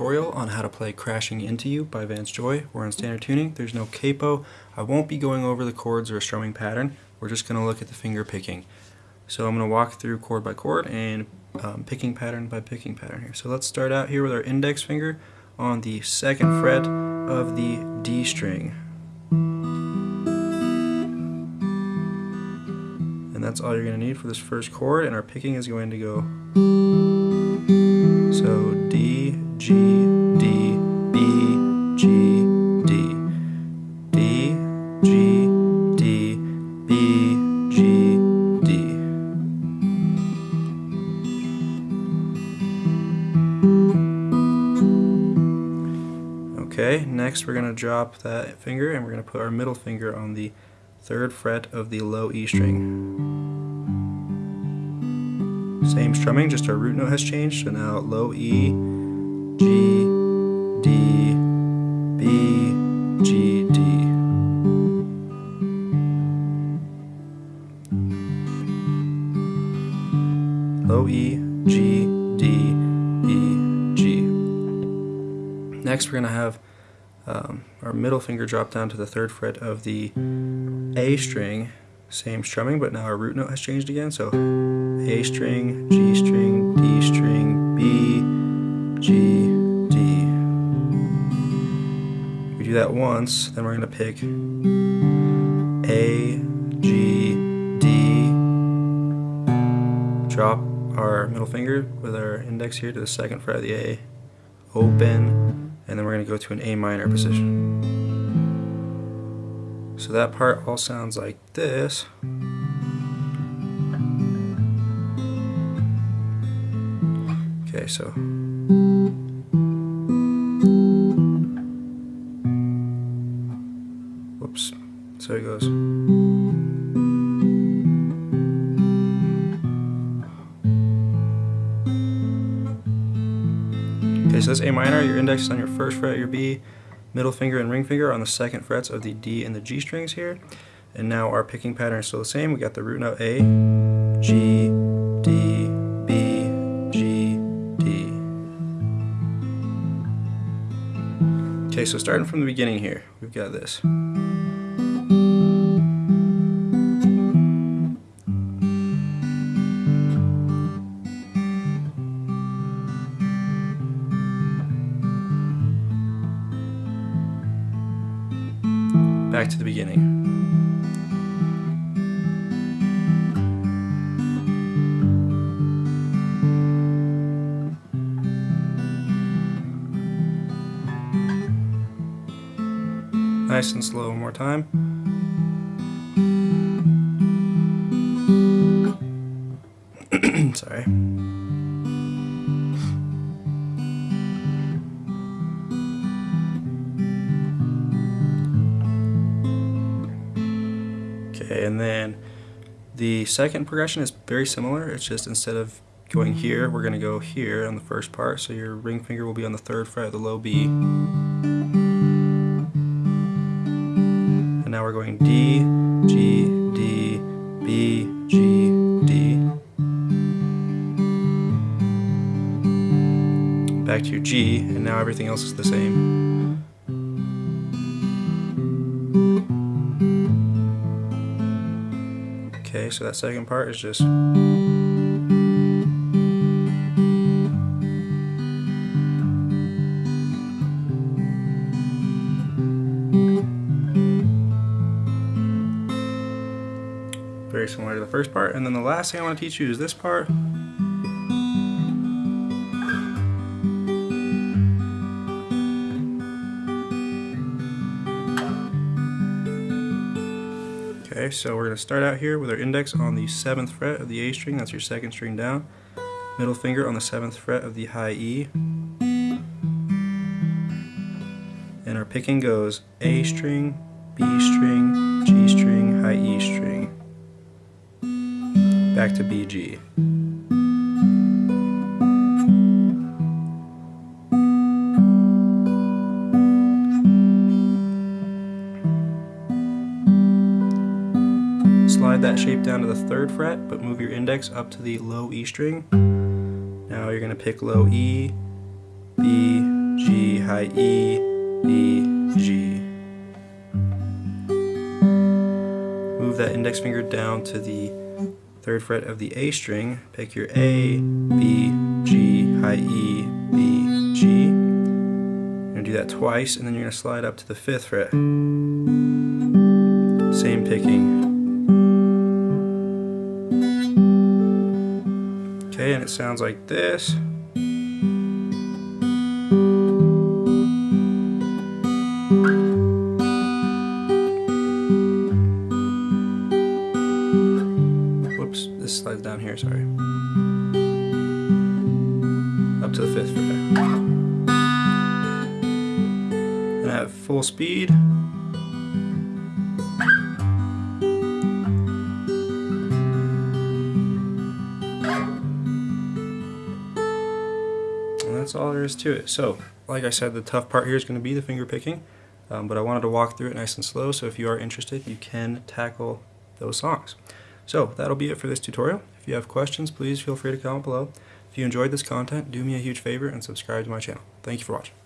tutorial on how to play Crashing Into You by Vance Joy. We're on standard tuning. There's no capo. I won't be going over the chords or a strumming pattern. We're just going to look at the finger picking. So I'm going to walk through chord by chord and um, picking pattern by picking pattern here. So let's start out here with our index finger on the second fret of the D string. And that's all you're going to need for this first chord and our picking is going to go so D, G, D, B, G, D. D, G, D, B, G, D. Okay, next we're going to drop that finger and we're going to put our middle finger on the third fret of the low E string. Same strumming, just our root note has changed. So now low E, G, D, B, G, D. Low E, G, D, E, G. Next we're going to have um, our middle finger drop down to the third fret of the A string same strumming, but now our root note has changed again. So A string, G string, do that once, then we're going to pick A, G, D, drop our middle finger with our index here to the second fret of the A, open, and then we're going to go to an A minor position. So that part all sounds like this. Okay, so So it goes. Okay, so that's A minor, your index is on your first fret, your B, middle finger and ring finger on the second frets of the D and the G strings here. And now our picking pattern is still the same. We got the root note A, G, D, B, G, D. Okay, so starting from the beginning here, we've got this. Back to the beginning. Nice and slow one more time. Sorry. Okay, and then the second progression is very similar. It's just instead of going mm. here, we're going to go here on the first part. So your ring finger will be on the third fret of the low B. And now we're going D, G, D, B, G, D. Back to your G, and now everything else is the same. Okay, so that second part is just very similar to the first part. And then the last thing I want to teach you is this part. So we're going to start out here with our index on the 7th fret of the A string, that's your second string down. Middle finger on the 7th fret of the high E. And our picking goes A string, B string, G string, high E string. Back to B, G. Slide that shape down to the third fret, but move your index up to the low E string. Now you're going to pick low E, B, G, high E, E, G. Move that index finger down to the third fret of the A string. Pick your A, B, G, high E, B, G. You're going to do that twice, and then you're going to slide up to the fifth fret. Same picking. Okay, and it sounds like this. Whoops, this slides down here, sorry. Up to the fifth fret. And at full speed. That's all there is to it. So, like I said, the tough part here is going to be the finger picking, um, but I wanted to walk through it nice and slow, so if you are interested, you can tackle those songs. So, that'll be it for this tutorial. If you have questions, please feel free to comment below. If you enjoyed this content, do me a huge favor and subscribe to my channel. Thank you for watching.